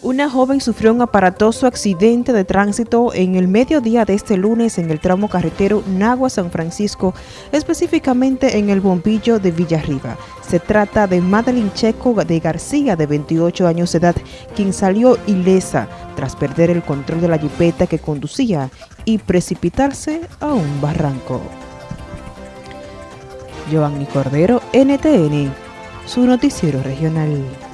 Una joven sufrió un aparatoso accidente de tránsito en el mediodía de este lunes en el tramo carretero Nagua-San Francisco, específicamente en el bombillo de Villarriba. Se trata de Madeline Checo de García, de 28 años de edad, quien salió ilesa tras perder el control de la jipeta que conducía y precipitarse a un barranco. Giovanni Cordero, NTN, su noticiero regional.